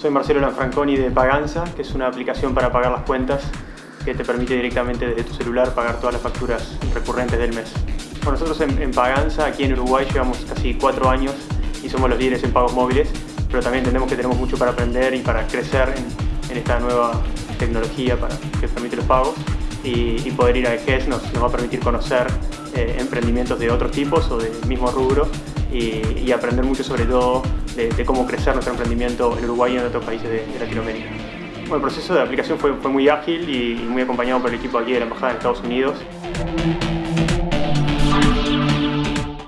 Soy Marcelo Lanfranconi de Paganza, que es una aplicación para pagar las cuentas que te permite directamente desde tu celular pagar todas las facturas recurrentes del mes. Bueno, nosotros en, Paganza, aquí en Uruguay, llevamos casi cuatro años y somos los líderes en pagos móviles, pero también entendemos que tenemos mucho para aprender y para crecer en, esta nueva tecnología para, que permite los pagos y, poder ir a EGES nos, va a permitir conocer eh, emprendimientos de otros tipos o del mismo rubro y, aprender mucho sobre todo de, cómo crecer nuestro emprendimiento en Uruguay y en otros países de, Latinoamérica. Bueno, el proceso de aplicación fue, fue muy ágil y muy acompañado por el equipo aquí de la Embajada de Estados Unidos.